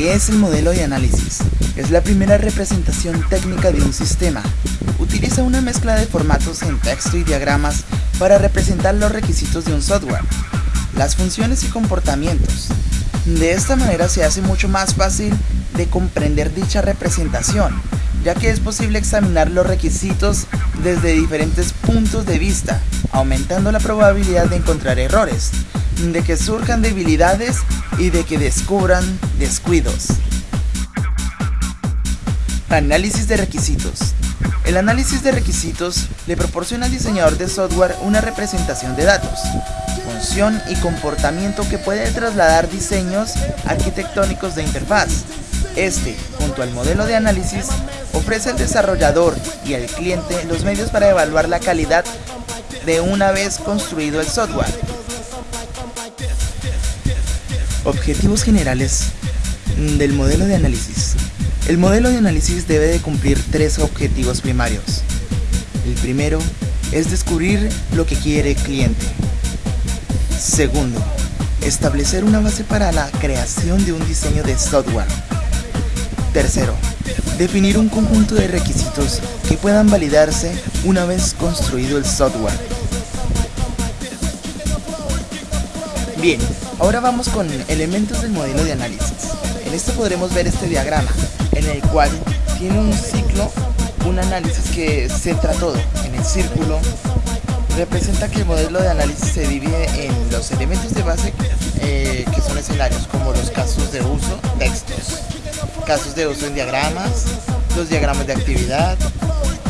¿Qué es el modelo de análisis? Es la primera representación técnica de un sistema. Utiliza una mezcla de formatos en texto y diagramas para representar los requisitos de un software, las funciones y comportamientos. De esta manera se hace mucho más fácil de comprender dicha representación, ya que es posible examinar los requisitos desde diferentes puntos de vista, aumentando la probabilidad de encontrar errores, de que surjan debilidades y de que descubran descuidos. Análisis de requisitos. El análisis de requisitos le proporciona al diseñador de software una representación de datos, función y comportamiento que puede trasladar diseños arquitectónicos de interfaz. Este, junto al modelo de análisis, ofrece al desarrollador y al cliente los medios para evaluar la calidad de una vez construido el software. Objetivos generales del modelo de análisis. El modelo de análisis debe de cumplir tres objetivos primarios. El primero es descubrir lo que quiere el cliente. Segundo, establecer una base para la creación de un diseño de software. Tercero, definir un conjunto de requisitos que puedan validarse una vez construido el software. Bien, ahora vamos con elementos del modelo de análisis. En esto podremos ver este diagrama, en el cual tiene un ciclo, un análisis que centra todo. En el círculo representa que el modelo de análisis se divide en los elementos de base eh, que son escenarios, como los casos de uso, textos, casos de uso en diagramas, los diagramas de actividad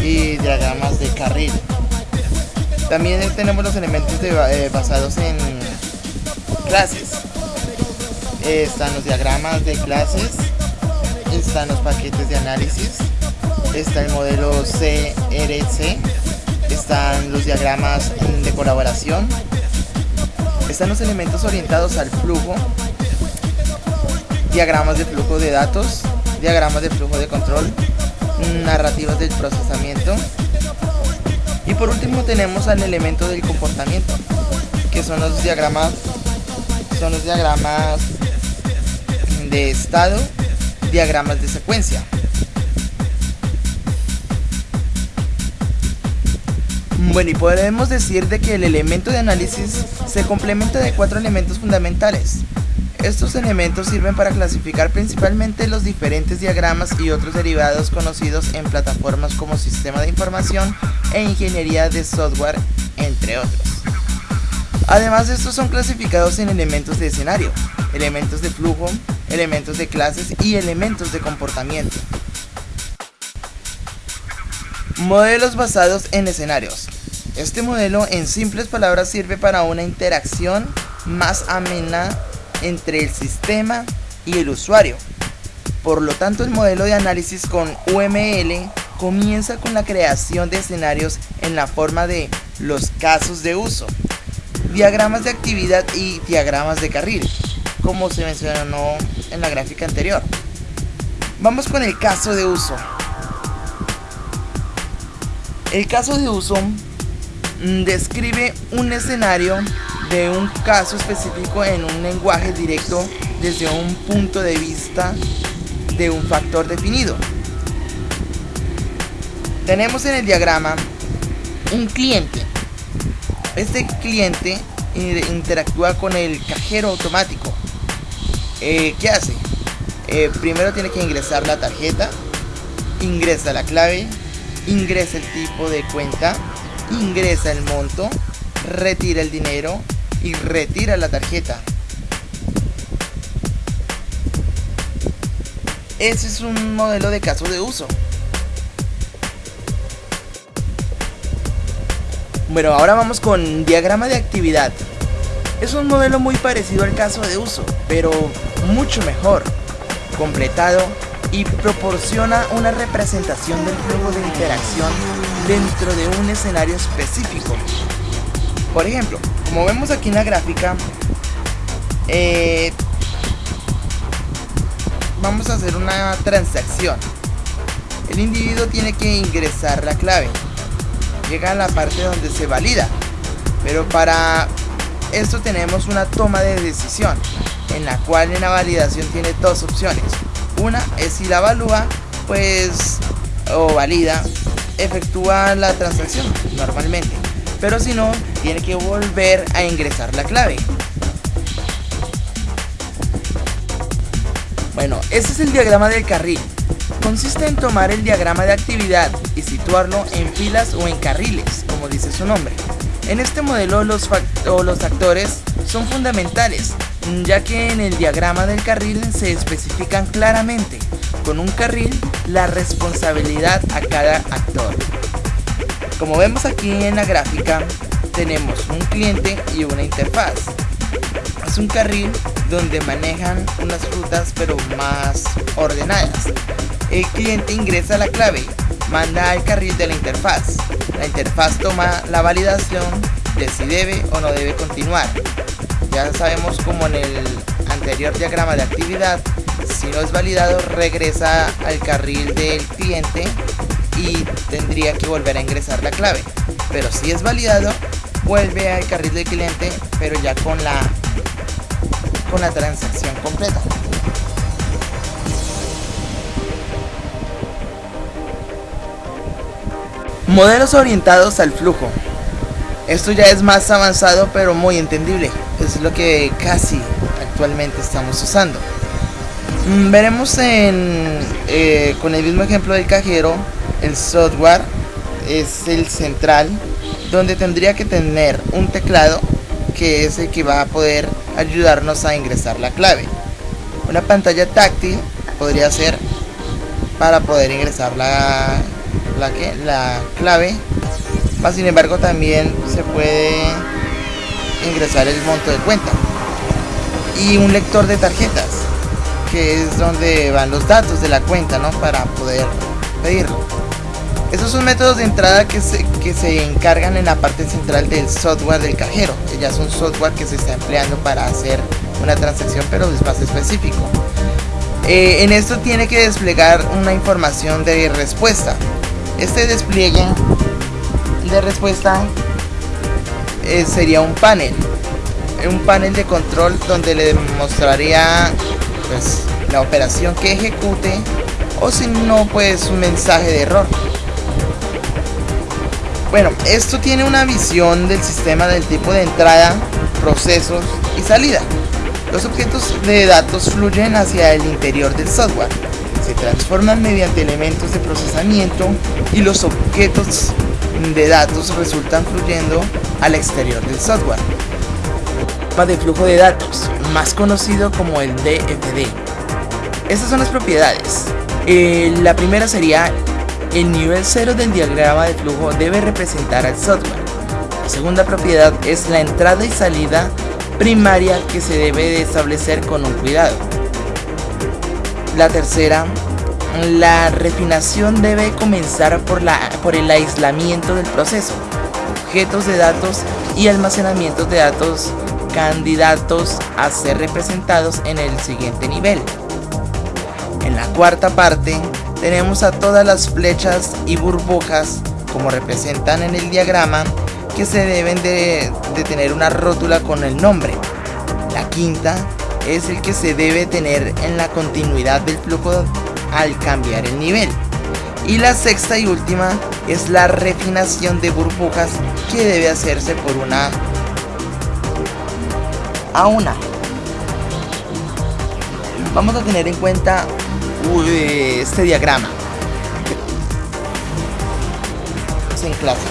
y diagramas de carril. También tenemos los elementos eh, basados en clases. están los diagramas de clases, están los paquetes de análisis, está el modelo CRC, están los diagramas de colaboración, están los elementos orientados al flujo, diagramas de flujo de datos, diagramas de flujo de control, narrativas del procesamiento y por último tenemos al elemento del comportamiento que son los diagramas son los diagramas de estado, diagramas de secuencia. Bueno, y podemos decir de que el elemento de análisis se complementa de cuatro elementos fundamentales. Estos elementos sirven para clasificar principalmente los diferentes diagramas y otros derivados conocidos en plataformas como sistema de información e ingeniería de software, entre otros. Además estos son clasificados en elementos de escenario, elementos de flujo, elementos de clases y elementos de comportamiento. Modelos basados en escenarios. Este modelo en simples palabras sirve para una interacción más amena entre el sistema y el usuario. Por lo tanto el modelo de análisis con UML comienza con la creación de escenarios en la forma de los casos de uso, diagramas de actividad y diagramas de carril, como se mencionó en la gráfica anterior. Vamos con el caso de uso. El caso de uso mm, describe un escenario de un caso específico en un lenguaje directo desde un punto de vista de un factor definido. Tenemos en el diagrama un cliente este cliente interactúa con el cajero automático. Eh, ¿Qué hace? Eh, primero tiene que ingresar la tarjeta, ingresa la clave, ingresa el tipo de cuenta, ingresa el monto, retira el dinero y retira la tarjeta. Ese es un modelo de caso de uso. Bueno, ahora vamos con diagrama de actividad. Es un modelo muy parecido al caso de uso, pero mucho mejor, completado y proporciona una representación del flujo de interacción dentro de un escenario específico. Por ejemplo, como vemos aquí en la gráfica, eh, vamos a hacer una transacción. El individuo tiene que ingresar la clave llega a la parte donde se valida. Pero para esto tenemos una toma de decisión. en la cual en la validación tiene dos opciones. Una es si la evalúa, pues, o valida, efectúa la transacción normalmente. Pero si no, tiene que volver a ingresar la clave. Bueno, este es el diagrama del carril. Consiste en tomar el diagrama de actividad y situarlo en filas o en carriles, como dice su nombre. En este modelo los, los actores son fundamentales, ya que en el diagrama del carril se especifican claramente, con un carril, la responsabilidad a cada actor. Como vemos aquí en la gráfica, tenemos un cliente y una interfaz. Es un carril donde manejan unas rutas pero más ordenadas. El cliente ingresa la clave, manda al carril de la interfaz. La interfaz toma la validación de si debe o no debe continuar. Ya sabemos como en el anterior diagrama de actividad, si no es validado regresa al carril del cliente y tendría que volver a ingresar la clave. Pero si es validado, vuelve al carril del cliente, pero ya con la con la transacción completa. Modelos orientados al flujo. Esto ya es más avanzado pero muy entendible. Es lo que casi actualmente estamos usando. Mm, veremos en, eh, con el mismo ejemplo del cajero, el software es el central donde tendría que tener un teclado que es el que va a poder ayudarnos a ingresar la clave. Una pantalla táctil podría ser para poder ingresar la, la, la clave. Más sin embargo también se puede ingresar el monto de cuenta. Y un lector de tarjetas, que es donde van los datos de la cuenta, ¿no? Para poder pedirlo. Esos son métodos de entrada que se, que se encargan en la parte central del software del cajero. Ya es un software que se está empleando para hacer una transacción pero es más específico. Eh, en esto tiene que desplegar una información de respuesta. Este despliegue de respuesta eh, sería un panel. Un panel de control donde le mostraría pues, la operación que ejecute o si no pues un mensaje de error. Bueno, esto tiene una visión del sistema del tipo de entrada, procesos y salida. Los objetos de datos fluyen hacia el interior del software, se transforman mediante elementos de procesamiento y los objetos de datos resultan fluyendo al exterior del software. de flujo de datos, más conocido como el DFD. Estas son las propiedades. Eh, la primera sería el nivel 0 del diagrama de flujo debe representar al software. La segunda propiedad es la entrada y salida primaria que se debe de establecer con un cuidado. La tercera, la refinación debe comenzar por, la, por el aislamiento del proceso, objetos de datos y almacenamiento de datos candidatos a ser representados en el siguiente nivel. En la cuarta parte, tenemos a todas las flechas y burbujas como representan en el diagrama que se deben de, tener una rótula con el nombre. La quinta es el que se debe tener en la continuidad del flujo al cambiar el nivel. Y la sexta y última es la refinación de burbujas que debe hacerse por una a una. Vamos a tener en cuenta este diagrama en clases.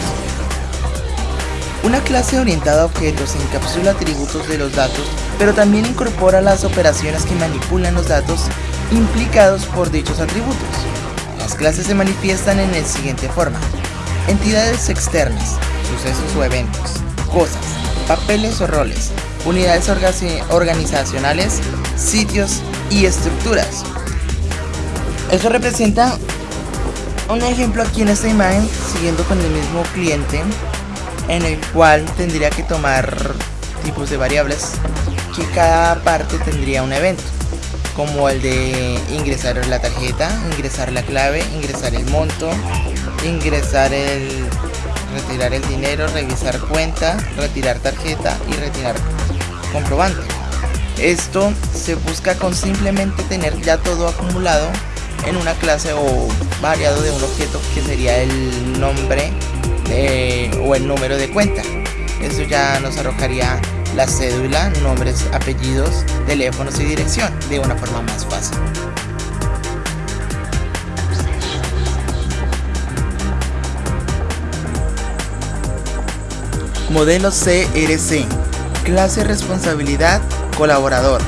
Una clase orientada a objetos encapsula atributos de los datos, pero también incorpora las operaciones que manipulan los datos implicados por dichos atributos. Las clases se manifiestan en el siguiente forma. Entidades externas, sucesos o eventos, cosas, papeles o roles, unidades organizacionales, sitios y estructuras. Eso representa un ejemplo aquí en esta imagen, siguiendo con el mismo cliente, en el cual tendría que tomar tipos de variables que cada parte tendría un evento, como el de ingresar la tarjeta, ingresar la clave, ingresar el monto, ingresar el retirar el dinero, revisar cuenta, retirar tarjeta y retirar comprobante. Esto se busca con simplemente tener ya todo acumulado en una clase o variado de un objeto que sería el nombre o el número de cuenta. Eso ya nos arrojaría la cédula, nombres, apellidos, teléfonos y dirección de una forma más fácil. Modelo CRC Clase Responsabilidad Colaborador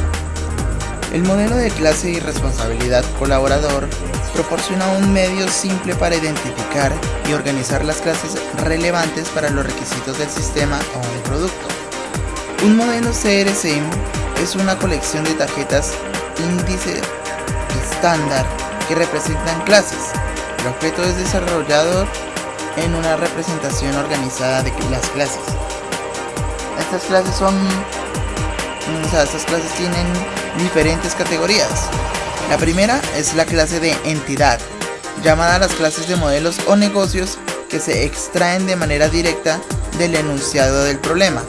El modelo de clase y responsabilidad colaborador proporciona un medio simple para identificar y organizar las clases relevantes para los requisitos del sistema o del producto. Un modelo CRC es una colección de tarjetas índice estándar que representan clases. El objeto es desarrollado en una representación organizada de las clases. Estas clases son... O sea, estas clases tienen diferentes categorías. La primera es la clase de entidad, llamada las clases de modelos o negocios que se extraen de manera directa del enunciado del problema.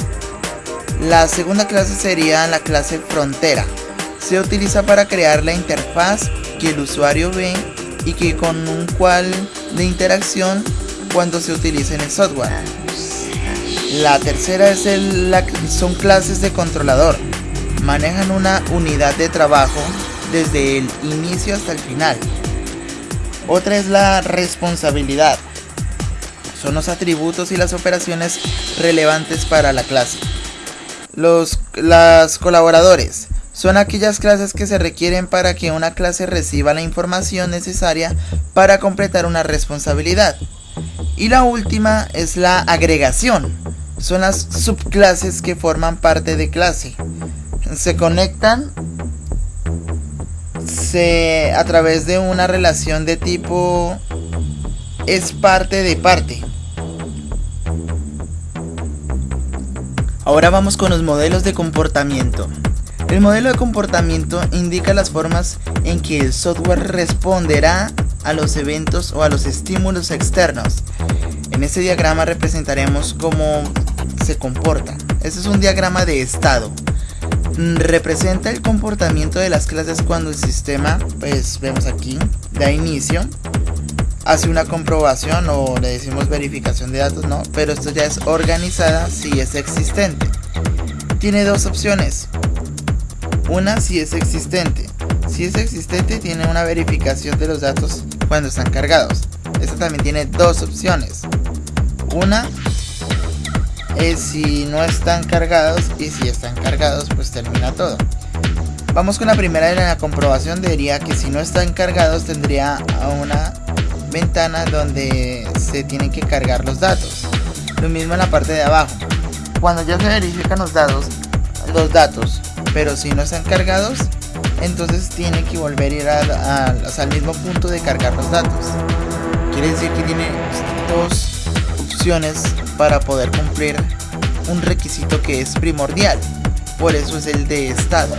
La segunda clase sería la clase frontera. Se utiliza para crear la interfaz que el usuario ve y que con un cual de interacción cuando se utiliza en el software. La tercera es el, son clases de controlador. Manejan una unidad de trabajo desde el inicio hasta el final. Otra es la responsabilidad. Son los atributos y las operaciones relevantes para la clase. Los las colaboradores son aquellas clases que se requieren para que una clase reciba la información necesaria para completar una responsabilidad. Y la última es la agregación. Son las subclases que forman parte de clase. Se conectan se, a través de una relación de tipo es parte de parte. Ahora vamos con los modelos de comportamiento. El modelo de comportamiento indica las formas en que el software responderá a los eventos o a los estímulos externos. En este diagrama representaremos cómo se comporta. Este es un diagrama de estado. Representa el comportamiento de las clases cuando el sistema, pues vemos aquí, da inicio hace una comprobación o le decimos verificación de datos, no, pero esto ya es organizada si es existente. Tiene dos opciones. Una si es existente. Si es existente tiene una verificación de los datos cuando están cargados. Esta también tiene dos opciones. Una es si no están cargados y si están cargados pues termina todo. Vamos con la primera de la comprobación, diría que si no están cargados tendría una ventana donde se tienen que cargar los datos. Lo mismo en la parte de abajo. Cuando ya se verifican los datos, los datos, pero si no están cargados, entonces tiene que volver a ir al mismo punto de cargar los datos. Quiere decir que tiene dos opciones para poder cumplir un requisito que es primordial. Por eso es el de estado.